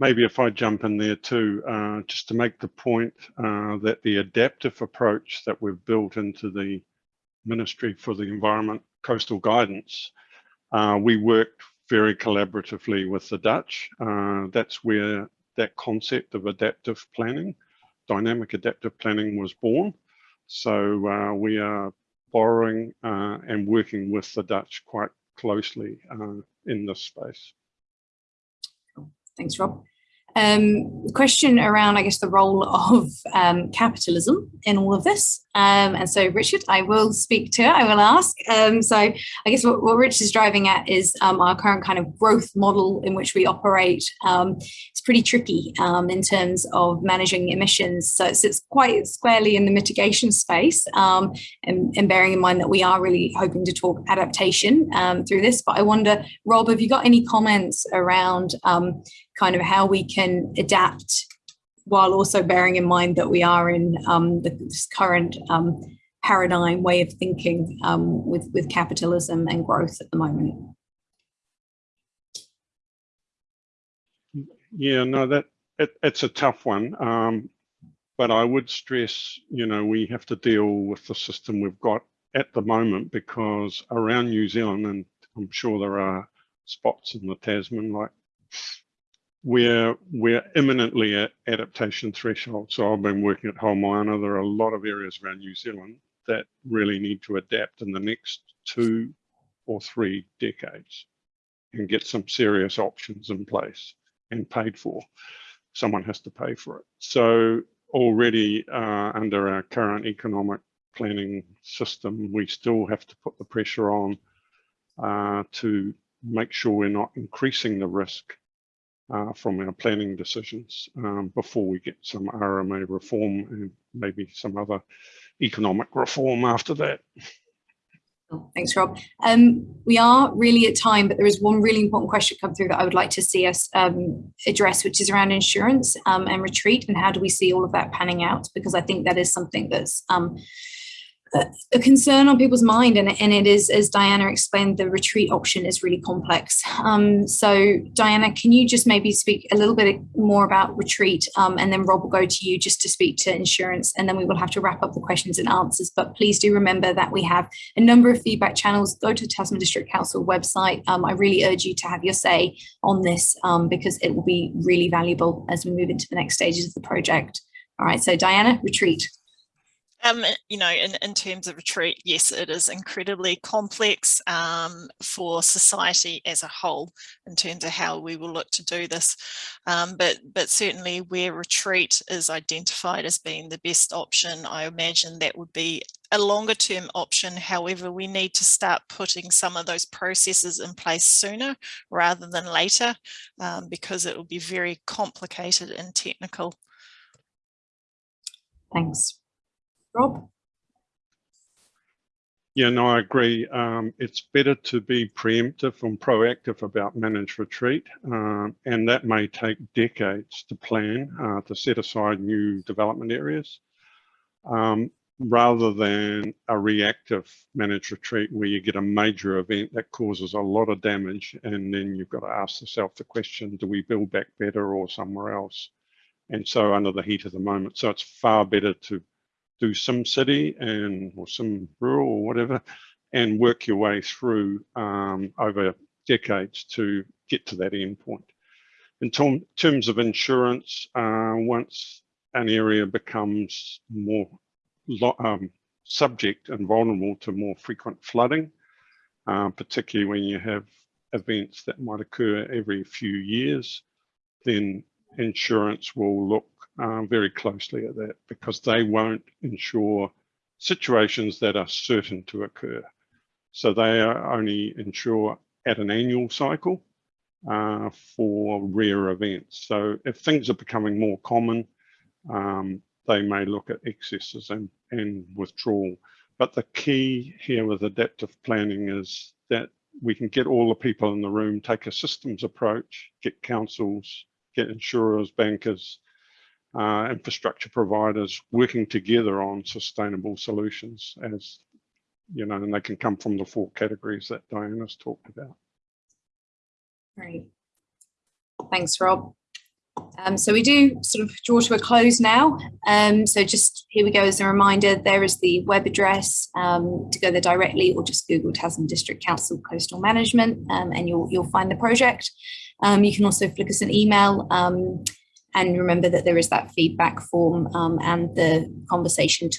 Maybe if I jump in there too, uh, just to make the point uh, that the adaptive approach that we've built into the Ministry for the Environment Coastal Guidance, uh, we worked very collaboratively with the Dutch. Uh, that's where that concept of adaptive planning, dynamic adaptive planning was born. So uh, we are borrowing uh, and working with the Dutch quite closely uh, in this space. Thanks, Rob. Um, question around, I guess, the role of um, capitalism in all of this. Um, and so, Richard, I will speak to, it, I will ask. Um, so, I guess what, what Rich is driving at is um, our current kind of growth model in which we operate. Um, it's pretty tricky in terms of managing emissions. So, it's, it's quite squarely in the mitigation space, and, and, bearing in mind that we are really hoping to talk adaptation through this. But I wonder, Rob, have you got any comments around kind of how we can adapt while also bearing in mind that we are in um, this current um, paradigm way of thinking um, with, with capitalism and growth at the moment. Yeah, no, that it, it's a tough one. Um, but I would stress, you know, we have to deal with the system we've got at the moment because around New Zealand, and I'm sure there are spots in the Tasman like we're we're imminently at adaptation threshold. So I've been working at Haumoana. There are a lot of areas around New Zealand that really need to adapt in the next two or three decades and get some serious options in place and paid for. Someone has to pay for it. So already uh, under our current economic planning system, we still have to put the pressure on uh, to make sure we're not increasing the risk uh, from our planning decisions um, before we get some RMA reform and maybe some other economic reform after that. Thanks, Rob. Um, we are really at time, but there is one really important question come through that I would like to see us um, address, which is around insurance um, and retreat, and how do we see all of that panning out? Because I think that is something that's um, a concern on people's mind and, and it is as diana explained the retreat option is really complex. Um, so diana can you just maybe speak a little bit more about retreat? Um, and then rob will go to you just to speak to insurance and then we will have to wrap up the questions and answers. But please do remember that we have a number of feedback channels. Go to tasman district council website. Um, i really urge you to have your say on this um, because it will be really valuable as we move into the next stages of the project. All right so diana retreat um, you know, in, in terms of retreat, yes, it is incredibly complex um, for society as a whole in terms of how we will look to do this. Um, but, but certainly where retreat is identified as being the best option, I imagine that would be a longer term option. However, we need to start putting some of those processes in place sooner rather than later um, because it will be very complicated and technical. Thanks. Rob? Yeah, no, I agree. Um, it's better to be preemptive and proactive about managed retreat, um, and that may take decades to plan uh, to set aside new development areas, um, rather than a reactive managed retreat where you get a major event that causes a lot of damage, and then you've got to ask yourself the question, do we build back better or somewhere else? And so under the heat of the moment. So it's far better to do some city and or some rural or whatever and work your way through um, over decades to get to that end point. In term, terms of insurance, uh, once an area becomes more um, subject and vulnerable to more frequent flooding, uh, particularly when you have events that might occur every few years, then insurance will look um, very closely at that because they won't insure situations that are certain to occur. So they only insure at an annual cycle uh, for rare events. So if things are becoming more common, um, they may look at excesses and, and withdrawal. But the key here with adaptive planning is that we can get all the people in the room, take a systems approach, get councils, get insurers, bankers, uh, infrastructure providers working together on sustainable solutions as you know and they can come from the four categories that Diana's talked about. Great. Thanks, Rob. Um, so we do sort of draw to a close now. Um, so just here we go as a reminder, there is the web address um, to go there directly or just Google Tasman District Council Coastal Management um, and you'll, you'll find the project. Um, you can also flick us an email um, and remember that there is that feedback form um, and the conversation tool